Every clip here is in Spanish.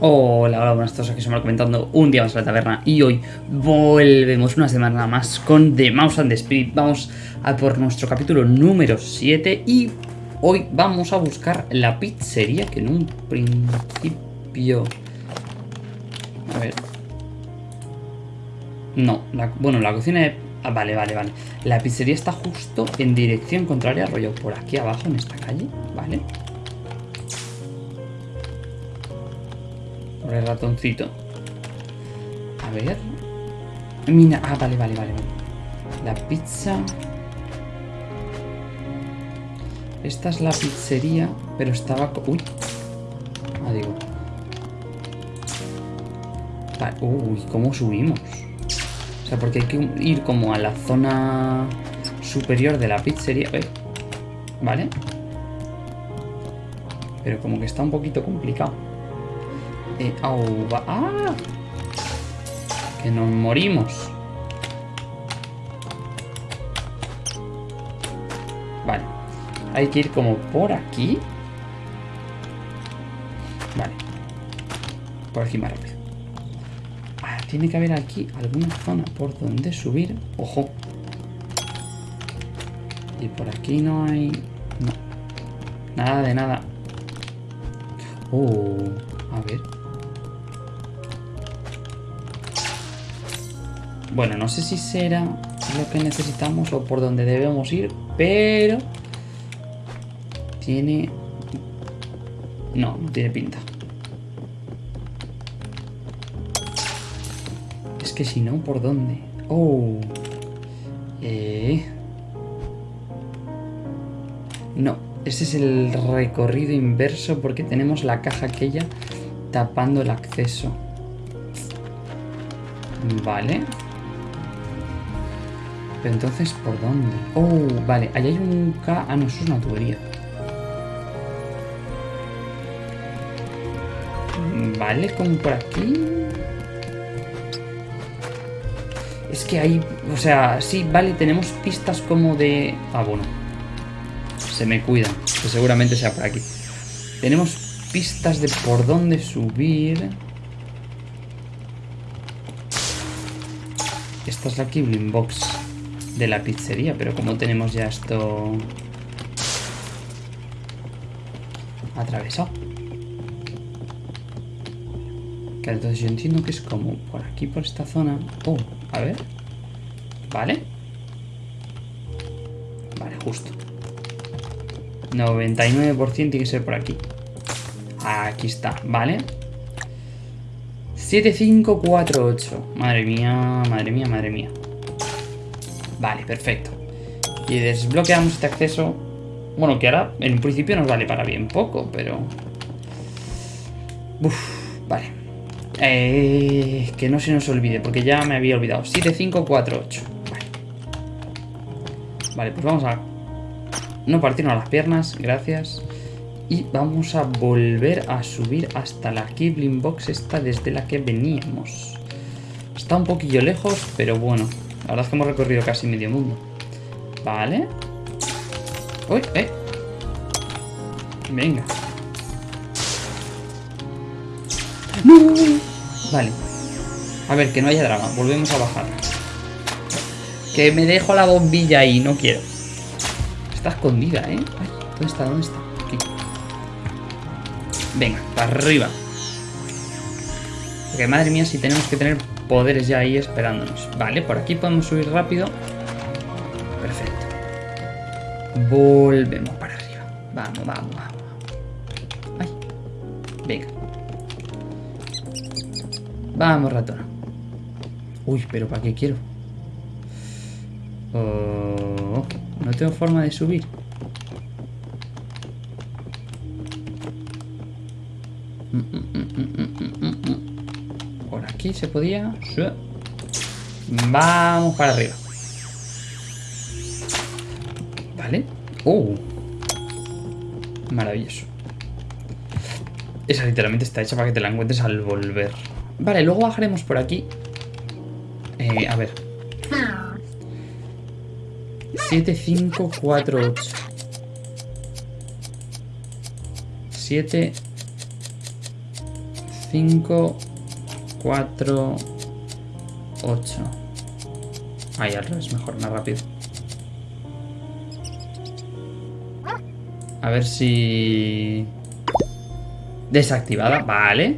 Hola, hola, buenas tardes, aquí estamos comentando un día más a la taberna y hoy volvemos una semana más con The Mouse and the Spirit. Vamos a por nuestro capítulo número 7 y hoy vamos a buscar la pizzería que en un principio... A ver... No, la- bueno, la cocina. Ah, vale, vale, vale. La pizzería está justo en dirección contraria, rollo por aquí abajo en esta calle, ¿vale? El ratoncito. A ver. Mira. Ah, vale, vale, vale. La pizza. Esta es la pizzería, pero estaba... Uy. Ah, digo. Uy, ¿cómo subimos? O sea, porque hay que ir como a la zona superior de la pizzería. Eh, ¿Vale? Pero como que está un poquito complicado. ¡Ah! Que nos morimos. Vale. Hay que ir como por aquí. Vale. Por aquí más rápido. Ah, tiene que haber aquí alguna zona por donde subir. Ojo. Y por aquí no hay... No. Nada de nada. Oh, a ver. Bueno, no sé si será lo que necesitamos o por donde debemos ir, pero... Tiene... No, no tiene pinta. Es que si no, ¿por dónde? Oh. Eh... No, ese es el recorrido inverso porque tenemos la caja aquella tapando el acceso. Vale. Pero entonces, ¿por dónde? Oh, vale, ahí hay un K... Ah, no, eso es una tubería. Vale, como por aquí... Es que hay... O sea, sí, vale, tenemos pistas como de... Ah, bueno. Se me cuidan, que seguramente sea por aquí. Tenemos pistas de por dónde subir. Esta es la Kibling Box de la pizzería, pero como tenemos ya esto atravesado. Claro, entonces yo entiendo que es como por aquí, por esta zona. Oh, a ver. Vale. Vale, justo. 99% tiene que ser por aquí. Aquí está, ¿vale? 7548. Madre mía, madre mía, madre mía. Vale, perfecto. Y desbloqueamos este acceso. Bueno, que ahora en un principio nos vale para bien poco, pero... Uf, vale. Eh, que no se nos olvide, porque ya me había olvidado. 7548. Vale. Vale, pues vamos a no partirnos las piernas, gracias. Y vamos a volver a subir hasta la Kibling Box esta desde la que veníamos. Está un poquillo lejos, pero bueno. La verdad es que hemos recorrido casi medio mundo. Vale. Uy, eh. Venga. Vale. A ver, que no haya drama. Volvemos a bajar. Que me dejo la bombilla ahí, no quiero. Está escondida, ¿eh? ¿Dónde está? ¿Dónde está? Aquí. Venga, para arriba. Porque madre mía, si tenemos que tener poderes ya ahí esperándonos. Vale, por aquí podemos subir rápido. Perfecto. Volvemos para arriba. Vamos, vamos, vamos. Ay. Venga. Vamos, ratona. Uy, pero ¿para qué quiero? Oh, no tengo forma de subir. Mm, mm, mm, aquí se podía. Vamos para arriba. Vale. Oh. Maravilloso. Esa literalmente está hecha para que te la encuentres al volver. Vale, luego bajaremos por aquí. Eh, a ver. 7548. 7 5, 4, 8. Ahí al revés, mejor, más rápido. A ver si... Desactivada, vale.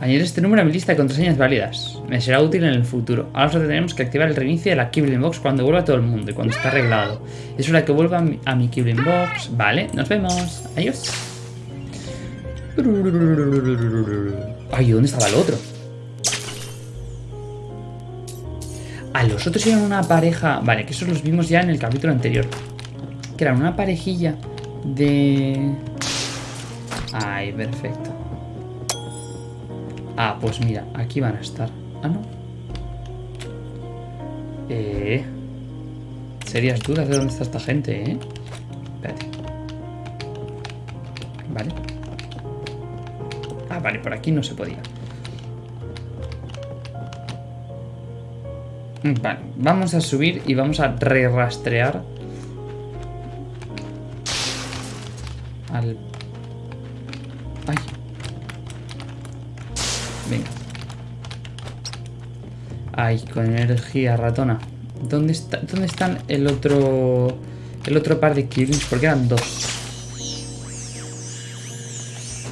Añadir este número a mi lista de contraseñas válidas. Me será útil en el futuro. Ahora solo tenemos que activar el reinicio de la Kibling Box cuando vuelva todo el mundo y cuando está arreglado. Es hora que vuelva a mi, a Box. Vale, nos vemos. Adiós. Ay, ¿dónde estaba el otro? A los otros eran una pareja... Vale, que esos los vimos ya en el capítulo anterior. Que eran una parejilla de... Ay, perfecto. Ah, pues mira, aquí van a estar. Ah, no. Eh... Serias dudas de dónde está esta gente, ¿eh? Espérate. Vale. Ah, vale, por aquí no se podía. Vale, vamos a subir y vamos a re-rastrear al... Ay. Venga. Ay, con energía ratona. ¿Dónde, está, ¿Dónde están el otro... El otro par de killings? Porque eran dos.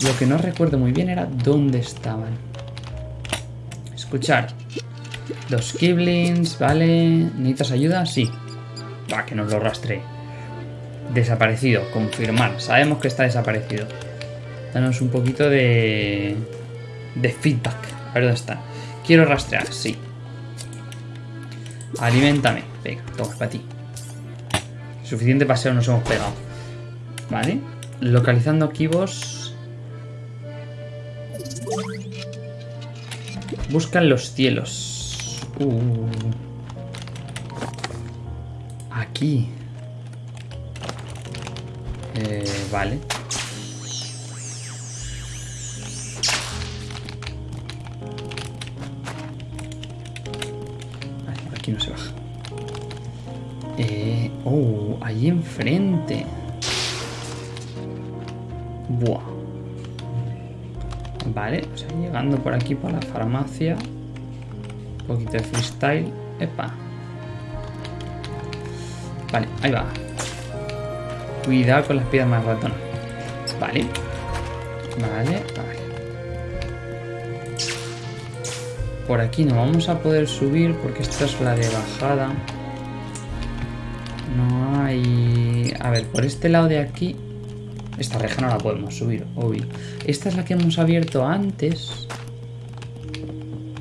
Lo que no recuerdo muy bien era dónde estaban. Escuchar. Dos Kiblins, vale. ¿Necesitas ayuda? Sí. Va, que nos lo rastree. Desaparecido, confirmar. Sabemos que está desaparecido. Danos un poquito de... De feedback. A ver dónde está. Quiero rastrear, sí. Alimentame. Venga, toma, para ti. Suficiente paseo nos hemos pegado. Vale. Localizando kibos. Buscan los cielos. Uh. Aquí. Eh, vale. Aquí no se baja. Eh, oh, ahí enfrente. Buah. Vale, o sea, llegando por aquí por la farmacia. Un poquito de freestyle. Epa. Vale, ahí va. Cuidado con las piedras más ratón. Vale. Vale, vale. Por aquí no vamos a poder subir porque esta es la de bajada. No hay... A ver, por este lado de aquí... Esta reja no la podemos subir, obvio. Esta es la que hemos abierto antes.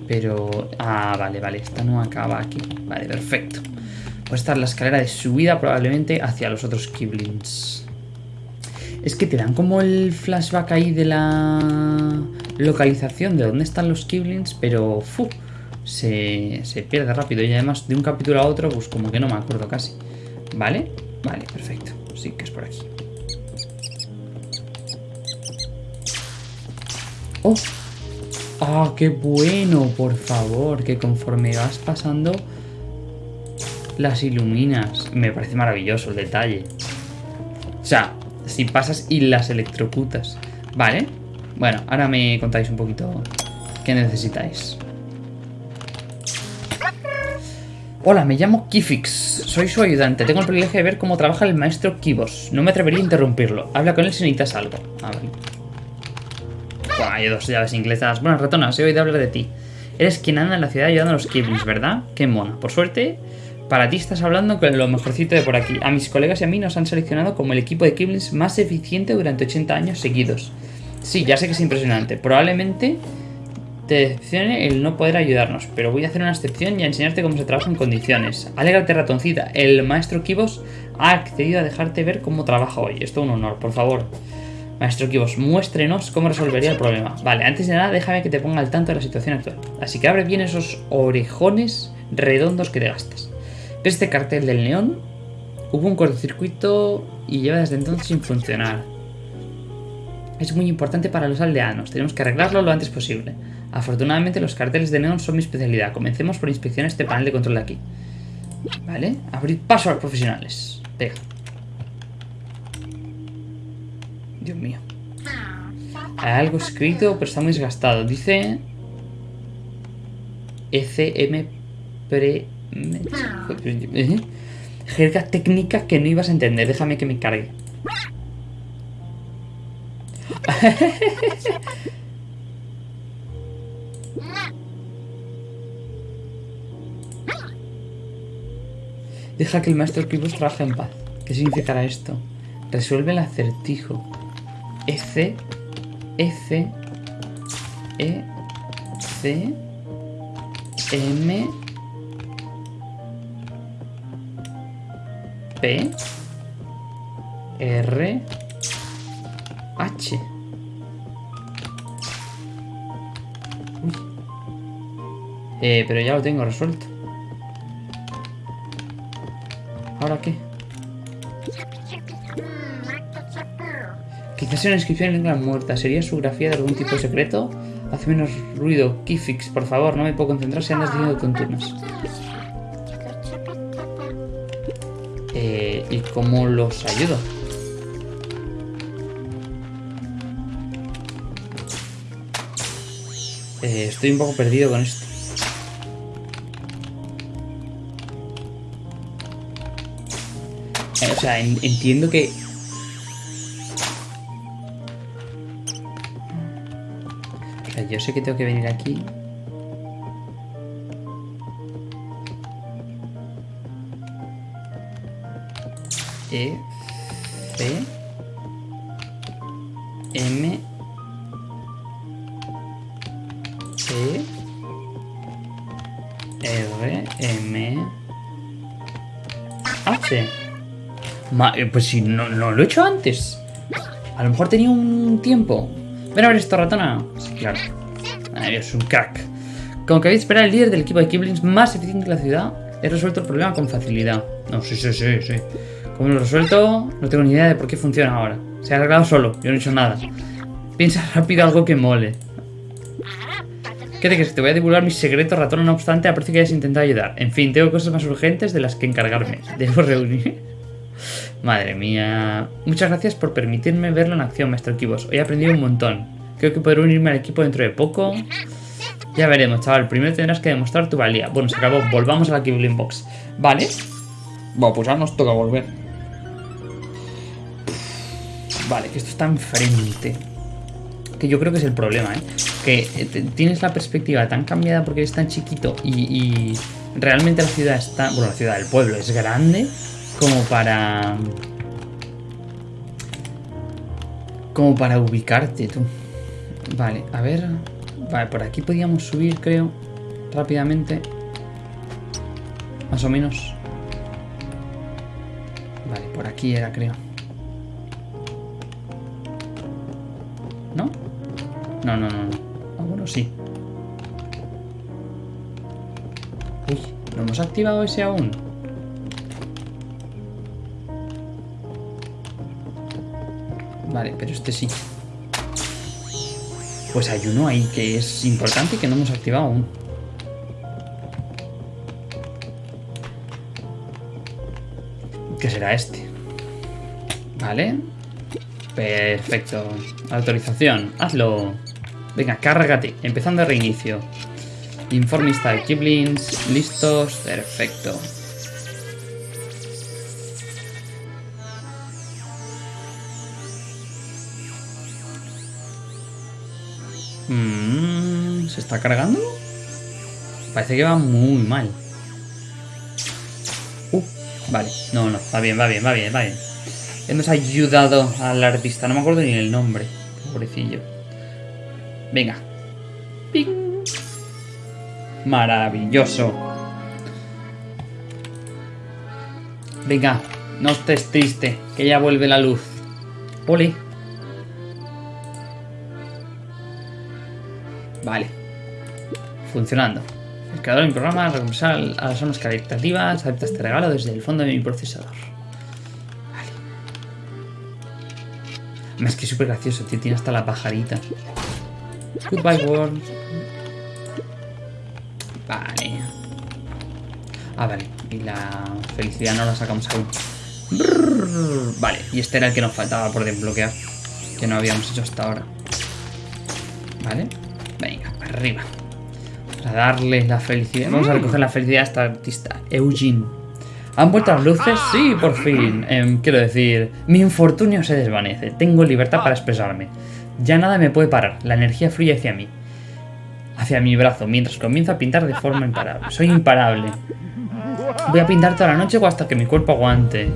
Pero... Ah, vale, vale. Esta no acaba aquí. Vale, perfecto. Pues esta es la escalera de subida probablemente hacia los otros Kiblins. Es que te dan como el flashback ahí de la localización de dónde están los Kiblins, pero fu, se, se pierde rápido. Y además de un capítulo a otro, pues como que no me acuerdo casi. ¿Vale? Vale, perfecto. Sí, que es por aquí. ¡Oh! ¡Ah, qué bueno! Por favor, que conforme vas pasando las iluminas. Me parece maravilloso el detalle. O sea, si pasas y las electrocutas. Vale. Bueno, ahora me contáis un poquito qué necesitáis. Hola, me llamo Kifix. Soy su ayudante. Tengo el privilegio de ver cómo trabaja el maestro Kibos. No me atrevería a interrumpirlo. Habla con él si necesitas algo. A ver. Hay dos llaves inglesas. Buenas, ratonas. He oído hablar de ti. Eres quien anda en la ciudad ayudando a los Kiblins, ¿verdad? Qué mona. Por suerte, para ti estás hablando con lo mejorcito de por aquí. A mis colegas y a mí nos han seleccionado como el equipo de Kiblins más eficiente durante 80 años seguidos. Sí, ya sé que es impresionante. Probablemente te decepcione el no poder ayudarnos, pero voy a hacer una excepción y a enseñarte cómo se trabaja en condiciones. Alégrate, ratoncita. El maestro Kibos ha accedido a dejarte ver cómo trabaja hoy. Esto es un honor, por favor. Maestro Kibos, muéstrenos cómo resolvería el problema. Vale, antes de nada, déjame que te ponga al tanto de la situación actual. Así que abre bien esos orejones redondos que te gastas. ¿Ves este cartel del neón? Hubo un cortocircuito y lleva desde entonces sin funcionar. Es muy importante para los aldeanos, tenemos que arreglarlo lo antes posible. Afortunadamente los carteles de neón son mi especialidad. Comencemos por inspeccionar este panel de control de aquí. Vale, abrir paso a los profesionales. Venga. Dios mío. Algo escrito, pero está muy desgastado. Dice... ECM pre... ¿Eh? Jerga técnica que no ibas a entender. Déjame que me cargue. Deja que el maestro Kibus trabaje en paz. ¿Qué significará esto? Resuelve el acertijo. F, F, E, C, M, P, R, H. Eh, pero ya lo tengo resuelto. ¿Ahora qué? Quizás una inscripción en lengua muerta. ¿Sería su grafía de algún tipo secreto? Hace menos ruido. Keyfix, por favor. No me puedo concentrar si andas diciendo tontunas. Eh, ¿Y cómo los ayudo? Eh, estoy un poco perdido con esto. Eh, o sea, en- entiendo que... yo sé que tengo que venir aquí. E, M, E, R, M, H. Ma- eh, pues si no, no lo he hecho antes. A lo mejor tenía un tiempo. Ven a ver esto, ratona. Claro. Ay, es un crack. Como que habéis esperar, el líder del equipo de Kiblings más eficiente de la ciudad, he resuelto el problema con facilidad. No, sí, sí, sí, sí. Como lo he resuelto, no tengo ni idea de por qué funciona ahora. Se ha arreglado solo, yo no he hecho nada. Piensa rápido algo que mole. ¿Qué te crees? Te voy a divulgar mis secretos, ratona, no obstante, aprecio que hayas intentado ayudar. En fin, tengo cosas más urgentes de las que encargarme. Debo reunir. Madre mía. Muchas gracias por permitirme verlo en acción, maestro Kibos. Hoy he aprendido un montón. Creo que podré unirme al equipo dentro de poco. Ya veremos, chaval. Primero tendrás que demostrar tu valía. Bueno, se acabó. Volvamos a la Kibling Box. Vale. Bueno, pues ahora nos toca volver. Vale, que esto está enfrente. Que yo creo que es el problema, ¿eh? Que eh, tienes la perspectiva tan cambiada porque eres tan chiquito y, y realmente la ciudad está... Bueno, la ciudad, el pueblo es grande como para... Como para ubicarte, tú. Vale, a ver... Vale, por aquí podíamos subir, creo. Rápidamente. Más o menos. Vale, por aquí era, creo. ¿No? No, no, no, no. Ah, bueno, sí. Uy, ¿no hemos activado ese aún? Vale, pero este sí. Pues hay uno ahí que es importante y que no hemos activado aún. ¿Qué será este? Vale. Perfecto. Autorización. Hazlo. Venga, cárgate. Empezando el reinicio. Informista de Kiblins. Listos. Perfecto. Está cargando? Parece que va muy mal. Uh, vale. No, no. Va bien, va bien, va bien, va bien. Hemos ayudado al artista. No me acuerdo ni el nombre. Pobrecillo. Venga. Ping. Maravilloso. Venga, no estés triste, que ya vuelve la luz. Ole. Vale. Funcionando. El creador de mi programa recompensar a las armas caritativas. Acepta este regalo desde el fondo de mi procesador. Vale. Es que es súper gracioso, tío. Tiene hasta la pajarita. Goodbye, world. Vale. Ah, vale. Y la felicidad no la sacamos aún. Vale, y este era el que nos faltaba por desbloquear. Que no habíamos hecho hasta ahora. ¿Vale? Venga, arriba. Vamos a darle la felicidad. Vamos a recoger la felicidad a esta artista, Eugene. ¿Han vuelto las luces? Sí, por fin. Em, quiero decir, mi infortunio se desvanece. Tengo libertad para expresarme. Ya nada me puede parar. La energía fluye hacia mí. Hacia mi brazo, mientras comienzo a pintar de forma imparable. Soy imparable. Voy a pintar toda la noche o hasta que mi cuerpo aguante.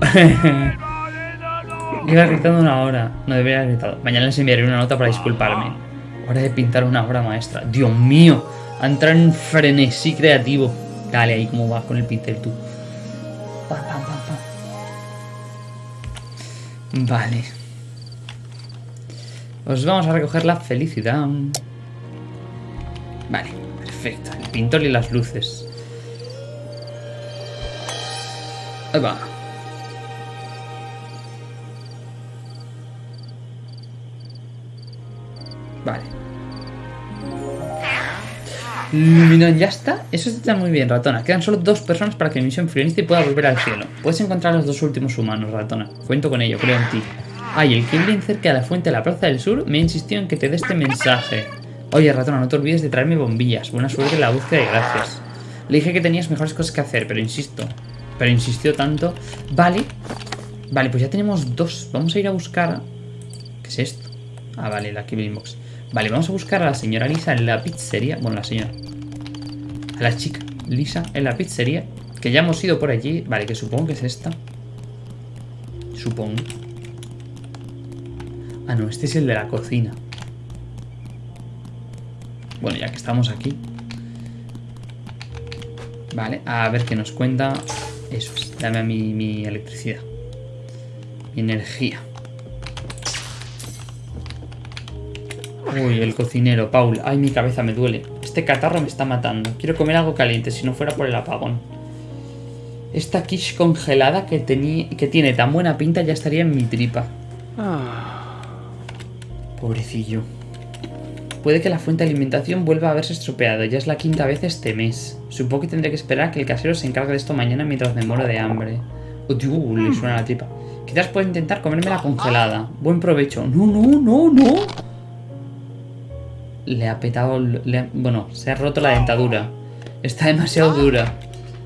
Iba gritando una hora. No debería haber gritado. Mañana les enviaré una nota para disculparme. Hora de pintar una obra maestra. Dios mío. A entrar en frenesí creativo. Dale ahí cómo vas con el pincel tú. Pa, pa, pa. Vale. Os vamos a recoger la felicidad. Vale, perfecto. El pintor y las luces. Ahí va. Vale. Ya está. Eso está muy bien, ratona. Quedan solo dos personas para que mi misión y pueda volver al cielo. Puedes encontrar a los dos últimos humanos, ratona. Cuento con ello, creo en ti. Ay, el Kibling cerca de la fuente de la Plaza del Sur me ha insistido en que te dé este mensaje. Oye, ratona, no te olvides de traerme bombillas. Buena suerte en la búsqueda de gracias. Le dije que tenías mejores cosas que hacer, pero insisto. Pero insistió tanto. Vale. Vale, pues ya tenemos dos. Vamos a ir a buscar... ¿Qué es esto? Ah, vale, la Kibling Box. Vale, vamos a buscar a la señora Lisa en la pizzería. Bueno, la señora. A la chica Lisa en la pizzería. Que ya hemos ido por allí. Vale, que supongo que es esta. Supongo. Ah, no, este es el de la cocina. Bueno, ya que estamos aquí. Vale, a ver qué nos cuenta. Eso es, dame a mi, mi electricidad. Mi energía. Uy, el cocinero, Paul. Ay, mi cabeza me duele. Este catarro me está matando. Quiero comer algo caliente, si no fuera por el apagón. Esta quiche congelada que, que tiene tan buena pinta ya estaría en mi tripa. Pobrecillo. Puede que la fuente de alimentación vuelva a haberse estropeado. Ya es la quinta vez este mes. Supongo que tendré que esperar a que el casero se encargue de esto mañana mientras me muero de hambre. Oh, tío, le suena la tripa. Quizás pueda intentar comérmela congelada. Buen provecho. No, no, no, no. Le ha petado... bueno, se ha roto la dentadura. Está demasiado dura.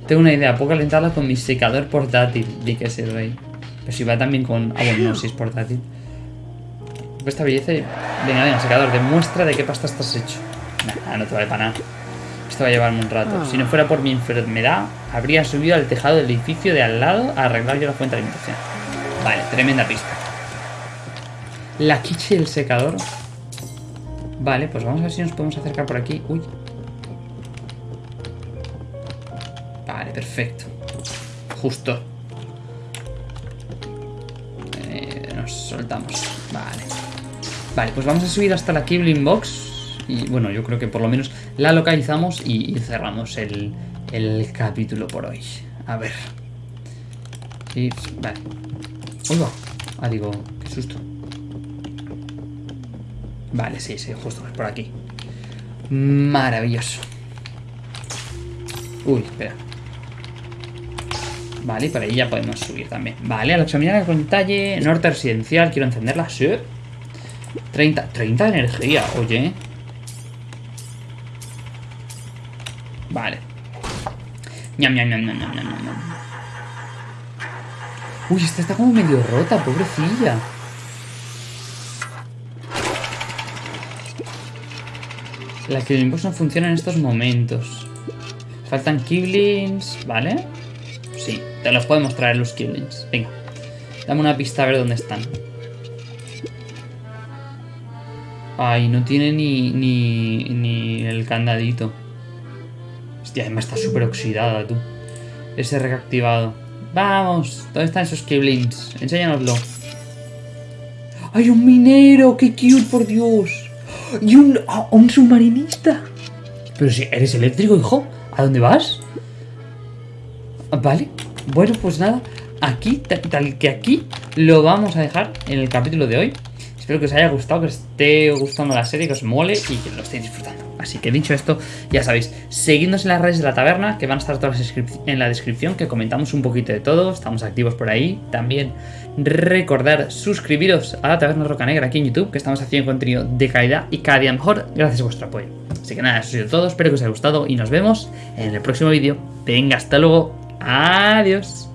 Tengo una idea. Puedo calentarla con mi secador portátil. Di que es el rey. Pero si va también con... Ah, bueno, no, si es portátil. Esta belleza... Venga, venga, secador. Demuestra de qué pasta estás hecho. Nah, no te vale para nada. Esto va a llevarme un rato. Si no fuera por mi enfermedad, habría subido al tejado del edificio de al lado a arreglar yo la fuente de alimentación. Vale, tremenda pista. La quiche y el secador. Vale, pues vamos a ver si nos podemos acercar por aquí. Uy. Vale, perfecto. Justo. Eh, nos soltamos. Vale. Vale, pues vamos a subir hasta la Kibling Box. Y bueno, yo creo que por lo menos la localizamos y, y cerramos el, el capítulo por hoy. A ver. Sí, vale. Uy, va. Ah, digo, qué susto. Vale, sí, sí, justo es por aquí. Maravilloso. Uy, espera. Vale, por ahí ya podemos subir también. Vale, al examinar el talle norte residencial, quiero encenderla. Sí. 30, 30 de energía, oye. Vale. Ñam, ñam, ñam, ñam, ñam, ñam. Uy, esta está como medio rota, pobrecilla. La Box no funciona en estos momentos. Faltan Kiblings, ¿vale? Sí, te los podemos traer los Kiblings. Venga, dame una pista a ver dónde están. Ay, no tiene ni, ni, ni el candadito. Hostia, además está súper oxidada, tú. Ese reactivado. Vamos, ¿dónde están esos Kiblings? Enséñanoslo. ¡Hay un minero! ¡Qué cute, por Dios! ¡Y un, ah, un submarinista! Pero si eres eléctrico, hijo, ¿a dónde vas? Ah, Vale, bueno, pues nada, aquí, tal, tal que aquí, lo vamos a dejar en el capítulo de hoy. Espero que os haya gustado, que os esté gustando la serie, que os mole y que lo estéis disfrutando. Así que dicho esto, ya sabéis, seguidnos en las redes de la taberna, que van a estar todas en la descripción, que comentamos un poquito de todo, estamos activos por ahí. También recordar suscribiros a la taberna Roca Negra aquí en YouTube, que estamos haciendo contenido de calidad y cada día mejor, gracias a vuestro apoyo. Así que nada, eso ha sido todo, espero que os haya gustado y nos vemos en el próximo vídeo. Venga, hasta luego, adiós.